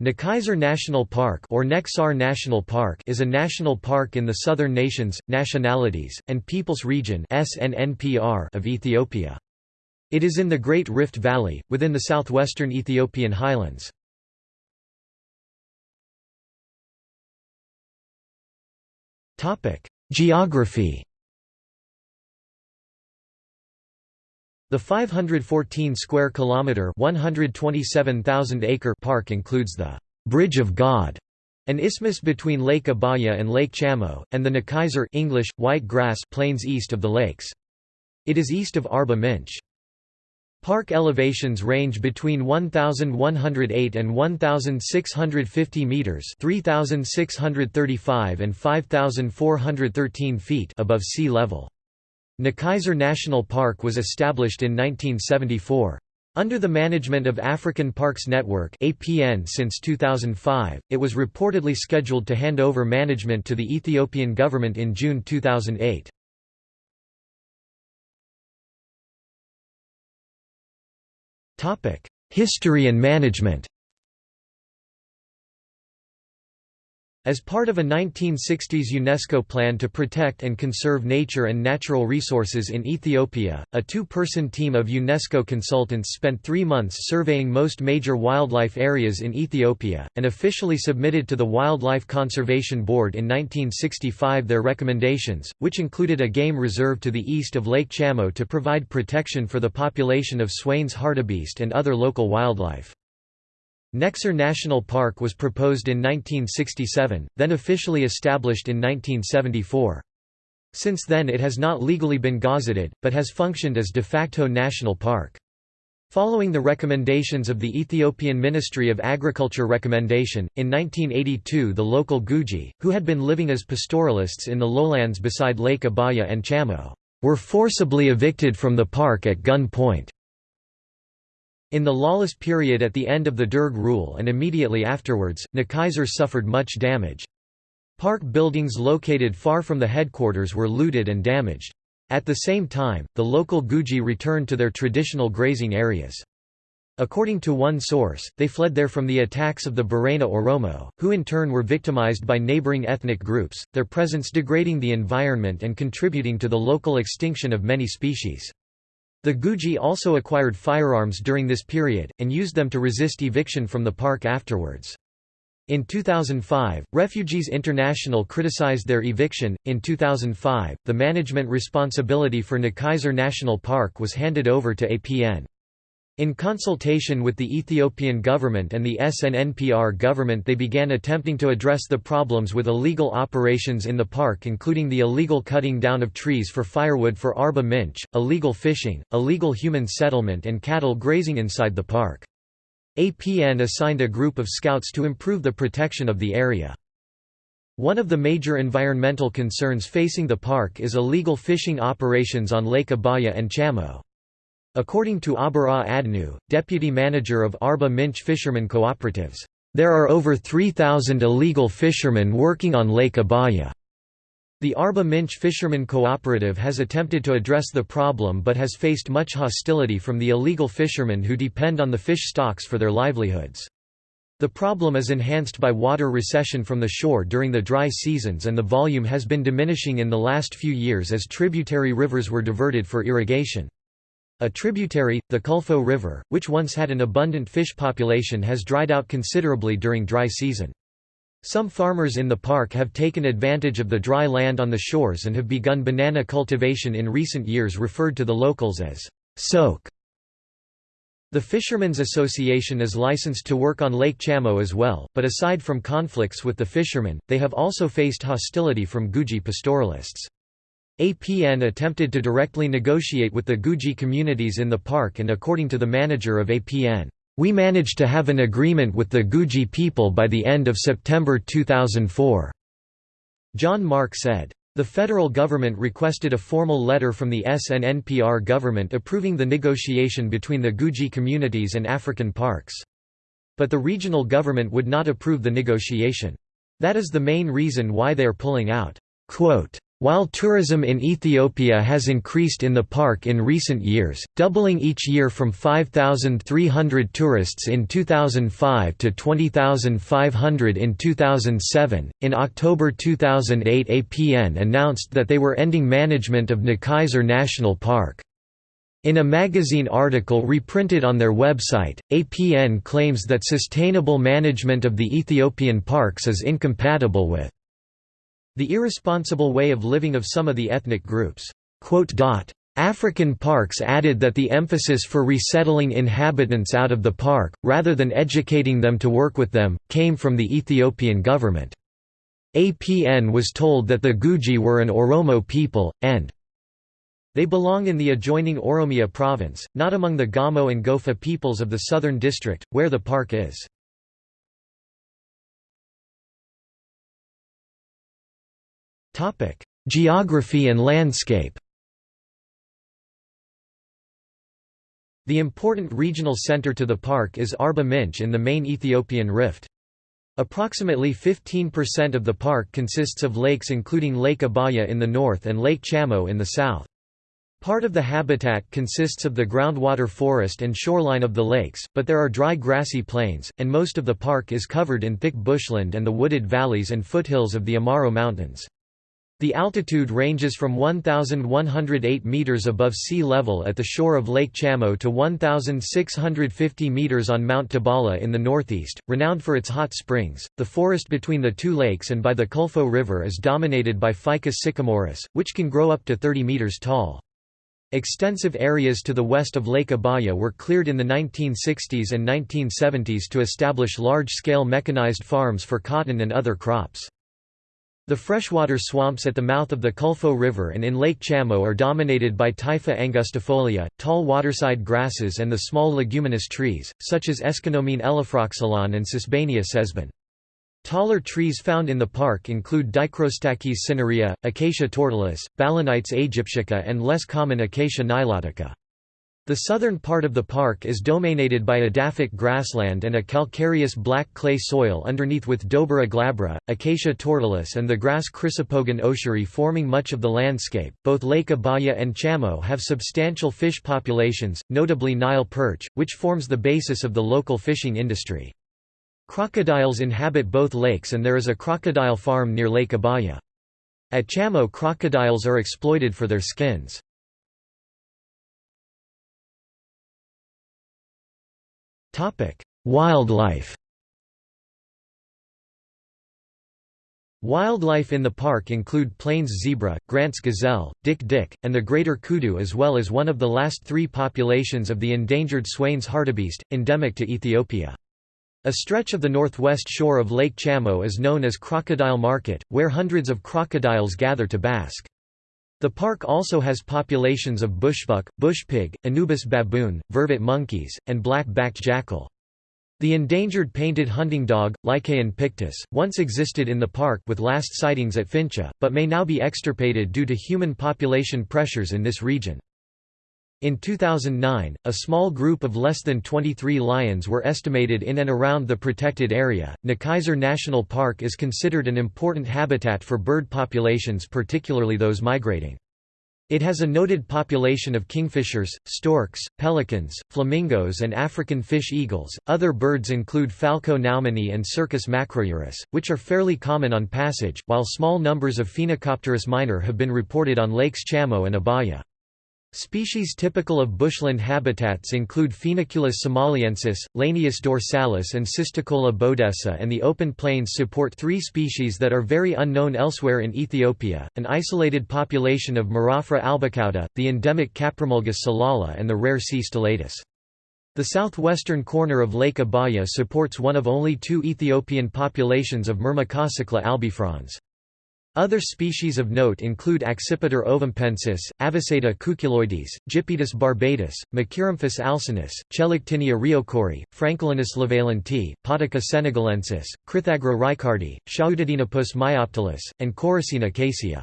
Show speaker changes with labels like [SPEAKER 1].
[SPEAKER 1] Nechisar National Park or Nech Sar National Park is a national park in the southern nations, nationalities, and peoples region of Ethiopia. It is in the Great Rift Valley, within the southwestern Ethiopian highlands. Geography The 514 square kilometer, 127,000 acre park includes the Bridge of God, an isthmus between Lake Abaya and Lake Chamo, and the Nechisar English white grass plains east of the lakes. It is east of Arba Minch. Park elevations range between 1108 and 1650 meters, 3635 and 5413 feet above sea level. Nechisar National Park was established in 1974. Under the management of African Parks Network (APN) since 2005, it was reportedly scheduled to hand over management to the Ethiopian government in June 2008. Topic: History and management. As part of a 1960s UNESCO plan to protect and conserve nature and natural resources in Ethiopia, a two-person team of UNESCO consultants spent three months surveying most major wildlife areas in Ethiopia, and officially submitted to the Wildlife Conservation Board in 1965 their recommendations, which included a game reserve to the east of Lake Chamo to provide protection for the population of Swain's hartebeest and other local wildlife. Nech Sar National Park was proposed in 1967, then officially established in 1974. Since then it has not legally been gazetted, but has functioned as de facto national park. Following the recommendations of the Ethiopian Ministry of Agriculture recommendation, in 1982 the local Guji, who had been living as pastoralists in the lowlands beside Lake Abaya and Chamo, were forcibly evicted from the park at gun point. In the lawless period at the end of the Derg rule and immediately afterwards, Nechisar suffered much damage. Park buildings located far from the headquarters were looted and damaged. At the same time, the local Guji returned to their traditional grazing areas. According to one source, they fled there from the attacks of the Borena Oromo, who in turn were victimized by neighboring ethnic groups, their presence degrading the environment and contributing to the local extinction of many species. The Guji also acquired firearms during this period, and used them to resist eviction from the park afterwards. In 2005, Refugees International criticized their eviction. In 2005, the management responsibility for Nechisar National Park was handed over to APN. In consultation with the Ethiopian government and the SNNPR government they began attempting to address the problems with illegal operations in the park including the illegal cutting down of trees for firewood for Arba Minch, illegal fishing, illegal human settlement and cattle grazing inside the park. APN assigned a group of scouts to improve the protection of the area. One of the major environmental concerns facing the park is illegal fishing operations on Lake Abaya and Chamo. According to Abara Adnu, deputy manager of Arba Minch Fishermen Cooperatives, "...there are over 3,000 illegal fishermen working on Lake Abaya." The Arba Minch Fishermen Cooperative has attempted to address the problem but has faced much hostility from the illegal fishermen who depend on the fish stocks for their livelihoods. The problem is enhanced by water recession from the shore during the dry seasons and the volume has been diminishing in the last few years as tributary rivers were diverted for irrigation. A tributary, the Kulfo River, which once had an abundant fish population has dried out considerably during dry season. Some farmers in the park have taken advantage of the dry land on the shores and have begun banana cultivation in recent years referred to the locals as soak. The Fishermen's Association is licensed to work on Lake Chamo as well, but aside from conflicts with the fishermen, they have also faced hostility from Guji pastoralists. APN attempted to directly negotiate with the Guji communities in the park and according to the manager of APN, "...we managed to have an agreement with the Guji people by the end of September 2004." John Mark said. The federal government requested a formal letter from the SNNPR government approving the negotiation between the Guji communities and African parks. But the regional government would not approve the negotiation. That is the main reason why they are pulling out. Quote, While tourism in Ethiopia has increased in the park in recent years, doubling each year from 5,300 tourists in 2005 to 20,500 in 2007, in October 2008 APN announced that they were ending management of Nechisar National Park. In a magazine article reprinted on their website, APN claims that sustainable management of the Ethiopian parks is incompatible with the irresponsible way of living of some of the ethnic groups. African parks added that the emphasis for resettling inhabitants out of the park, rather than educating them to work with them, came from the Ethiopian government. APN was told that the Guji were an Oromo people, and they belong in the adjoining Oromia province, not among the Gamo and Gofa peoples of the southern district, where the park is. Geography and landscape The important regional center to the park is Arba Minch in the main Ethiopian rift. Approximately 15% of the park consists of lakes including Lake Abaya in the north and Lake Chamo in the south. Part of the habitat consists of the groundwater forest and shoreline of the lakes, but there are dry grassy plains, and most of the park is covered in thick bushland and the wooded valleys and foothills of the Amaro Mountains. The altitude ranges from 1,108 meters above sea level at the shore of Lake Chamo to 1,650 meters on Mount Tabala in the northeast, renowned for its hot springs. The forest between the two lakes and by the Kulfo River is dominated by Ficus sycomorus, which can grow up to 30 meters tall. Extensive areas to the west of Lake Abaya were cleared in the 1960s and 1970s to establish large-scale mechanized farms for cotton and other crops. The freshwater swamps at the mouth of the Kulfo River and in Lake Chamo are dominated by Typha angustifolia, tall waterside grasses and the small leguminous trees, such as Aeschynomene elaphroxylon and Sesbania sesban. Taller trees found in the park include Dichrostachys cinerea, Acacia tortilis, Balanites aegyptiaca and less common Acacia nilotica. The southern part of the park is dominated by edaphic grassland and a calcareous black clay soil underneath with Dobera glabra, Acacia tortilis and the grass Chrysopogon aucheri forming much of the landscape. Both Lake Abaya and Chamo have substantial fish populations, notably Nile perch, which forms the basis of the local fishing industry. Crocodiles inhabit both lakes and there is a crocodile farm near Lake Abaya. At Chamo crocodiles are exploited for their skins. Wildlife Wildlife in the park include Plains zebra, Grant's gazelle, dik-dik, and the greater kudu as well as one of the last three populations of the endangered Swain's hartebeest, endemic to Ethiopia. A stretch of the northwest shore of Lake Chamo is known as Crocodile Market, where hundreds of crocodiles gather to bask. The park also has populations of bushbuck, bushpig, Anubis baboon, vervet monkeys, and black-backed jackal. The endangered painted hunting dog, Lycaon pictus, once existed in the park with last sightings at Fincha, but may now be extirpated due to human population pressures in this region. In 2009, a small group of less than 23 lions were estimated in and around the protected area. Nechisar National Park is considered an important habitat for bird populations, particularly those migrating. It has a noted population of kingfishers, storks, pelicans, flamingos, and African fish eagles. Other birds include Falco naumannii and Circus macrourus, which are fairly common on passage, while small numbers of Phoenicopterus minor have been reported on Lakes Chamo and Abaya. Species typical of bushland habitats include Phoeniculus somaliensis, Lanius dorsalis and Cisticola bodessa and the open plains support three species that are very unknown elsewhere in Ethiopia, an isolated population of Mirafra albicauda, the endemic Caprimulgus solala and the rare C. stellatus. The southwestern corner of Lake Abaya supports one of only two Ethiopian populations of Myrmecocichla albifrons. Other species of note include Accipiter ovampensis, Aviceda cuculoides, Gypaetus barbatus, Macheiramphus alcinus, Chelictinia riocourii, Francolinus levaillantii, Podica senegalensis, Crithagra reichardi, Schoutedenapus myoptilus, and Coracina caesia.